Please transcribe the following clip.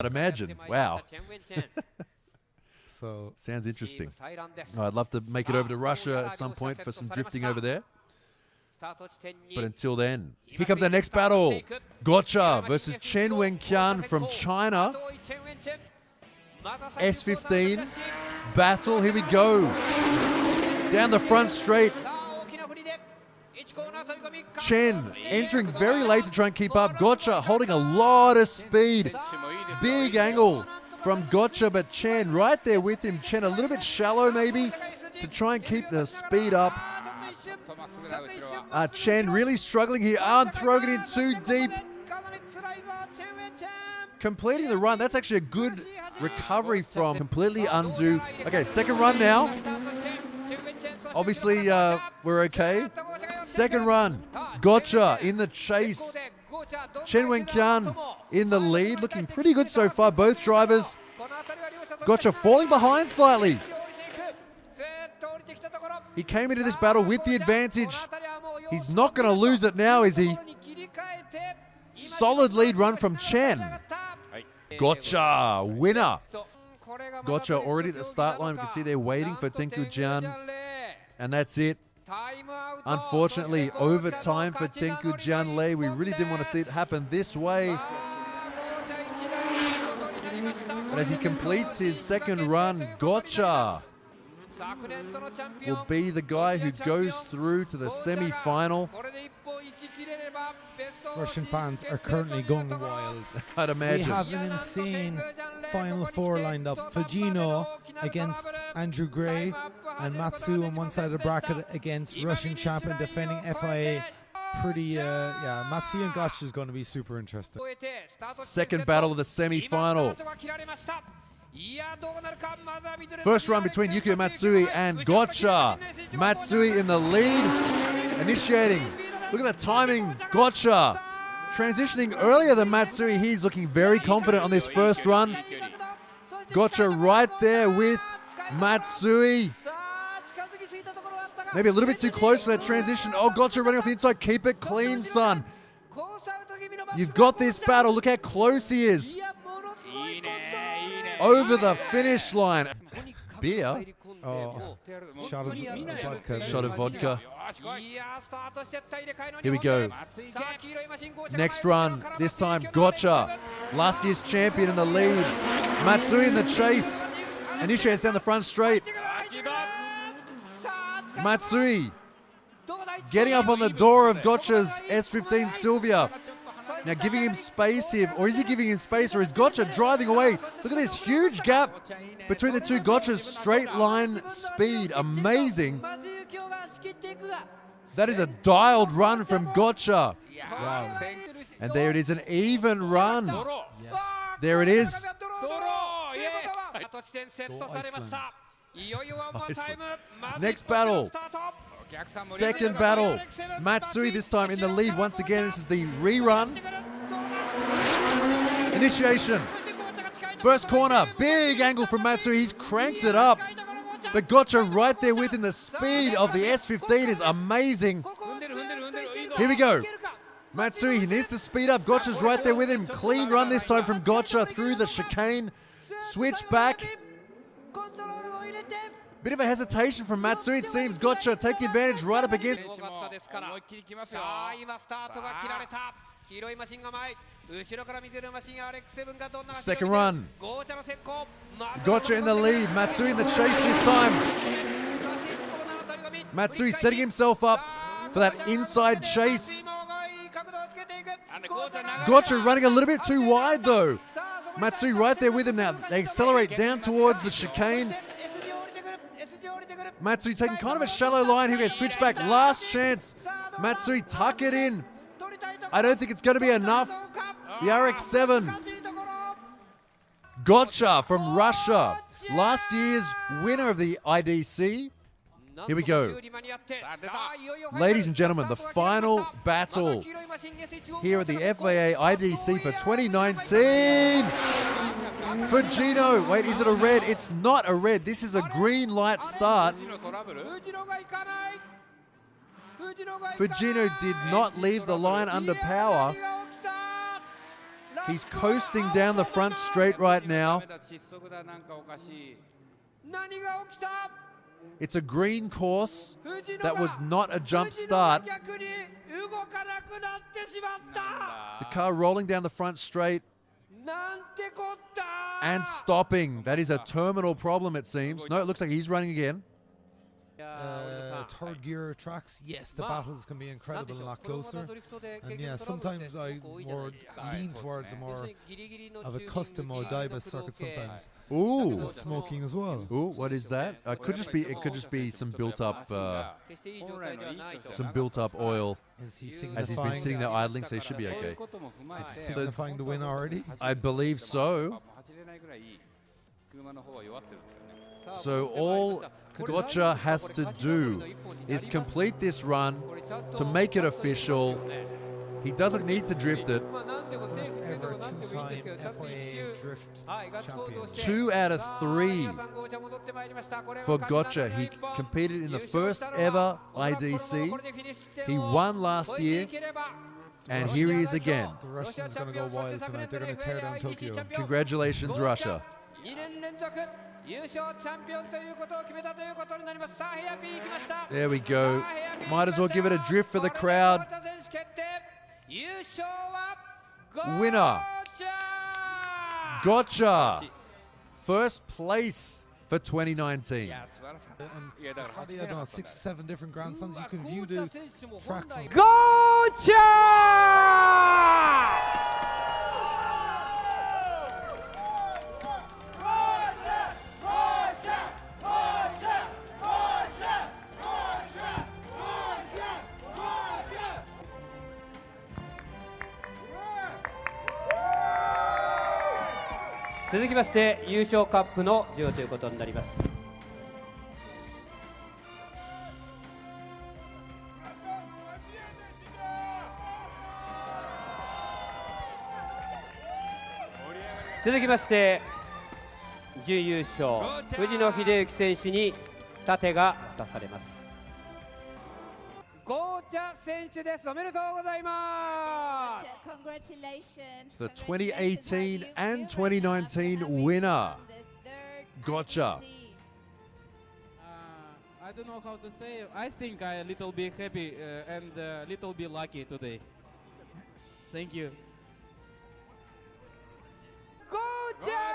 I'd imagine. Wow. So Sounds interesting. Oh, I'd love to make it over to Russia at some point for some drifting over there. But until then, here comes our next battle. Gotcha versus Chen Wenqian from China. S15 battle. Here we go. Down the front straight. Chen entering very late to try and keep up. Gotcha holding a lot of speed. Big angle from Gotcha, but Chen right there with him. Chen a little bit shallow maybe to try and keep the speed up. Uh, Chen really struggling here. Aren't throwing it in too deep. Completing the run. That's actually a good recovery from completely undo. Okay, second run now. Obviously, uh, we're okay. Second run. Gotcha in the chase. Chen Wenqian in the lead, looking pretty good so far. Both drivers. Gotcha falling behind slightly. He came into this battle with the advantage. He's not going to lose it now, is he? Solid lead run from Chen. Gotcha, winner. Gotcha already at the start line. We can see they're waiting for Tenku Jian. And that's it. Unfortunately, overtime for Tenku Jian Lei. We really didn't want to see it happen this way. But as he completes his second run, Gotcha will be the guy who goes through to the semi-final. Russian fans are currently going wild. I'd imagine. We have an insane final four lined up. Fujino against Andrew Gray and Matsu on one side of the bracket against Russian champ and defending FIA. Pretty, uh, yeah, Matsu and Gotch is going to be super interesting. Second battle of the semi-final. First run between Yukio Matsui and Gotcha. Matsui in the lead, initiating. Look at the timing. Gotcha transitioning earlier than Matsui. He's looking very confident on this first run. Gotcha right there with Matsui. Maybe a little bit too close for that transition. Oh, Gotcha running off the inside. Keep it clean, son. You've got this battle. Look how close he is. Over the finish line. Beer. Oh, shot of vodka. Shot of vodka. Here we go. Next run. This time, Gotcha. Last year's champion in the lead. Matsui in the chase. Initiates down the front straight. Matsui getting up on the door of Gotcha's S15 Silvia. Now giving him space here, or is he giving him space, or is Gotcha driving away? Look at this huge gap between the two Gotchas. Straight line speed, amazing. That is a dialed run from Gotcha. Wow. And there it is, an even run. Yes. There it is. Next battle. Second battle. Matsui this time in the lead once again. This is the rerun. Initiation. First corner. Big angle from Matsui. He's cranked it up. But Gotcha right there with him. The speed of the S15 is amazing. Here we go. Matsui, he needs to speed up. Gotcha's right there with him. Clean run this time from Gotcha through the chicane. Switch back. Bit of a hesitation from Matsui. It seems Gotcha taking advantage right up against. Second run. Gotcha in the lead. Matsui in the chase this time. Matsui setting himself up for that inside chase. Gotcha running a little bit too wide though. Matsui right there with him now. They accelerate down towards the chicane. Matsui taking kind of a shallow line here. Switch back. Last chance. Matsui tuck it in. I don't think it's going to be enough. The RX-7. Gotcha from Russia. Last year's winner of the IDC. Here we go. Ladies and gentlemen, the final battle here at the FIA IDC for 2019. Fujino. Wait, is it a red? It's not a red. This is a green light start. Fujino did not leave the line under power. He's coasting down the front straight right now. It's a green course. That was not a jump start. The car rolling down the front straight and stopping. That is a terminal problem, it seems. No, it looks like he's running again. Uh, third gear tracks, yes, the battles can be incredible a lot closer. And yeah, sometimes I more lean towards a more of a custom or Odaiba circuit sometimes. Ooh, And smoking as well. ooh, what is that? Uh, could just be. It could just be some built up, uh, some built up oil Is he as he's signifying, been sitting there idling. So he should be okay. is he signifying the win already? I believe so. So all Gotcha has to do is complete this run to make it official. He doesn't need to drift it. First ever two-time FIA drift champion. Two out of three for Gotcha. He competed in the first ever IDC. He won last year, and here he is again. The Russians going to go wild tonight. They're going to tear down Tokyo. Congratulations, Russia. 2年連続優勝チャンピオンということを決めたということになりますさあヘアピー行きました There we go. Might as well give it a drift for the crowd. 優勝は Winner. ゴーチャ Gotcha. First place for 2019. And how do you, I don't know, six, seven different grandstands. You can view the track from ゴ 続きまして優勝カップの授与ということになります。続きまして準優勝藤野秀幸選手に盾が出されます。ゴーチャ選手ですおめでとうございます Congratulations. The Congratulations 2018 on you and building on 2019 another win winner. on the third Gotcha. IDC. Uh, I don't know how to say. I think I a little bit happy uh, and a little bit lucky today. Thank you. ゴーチャ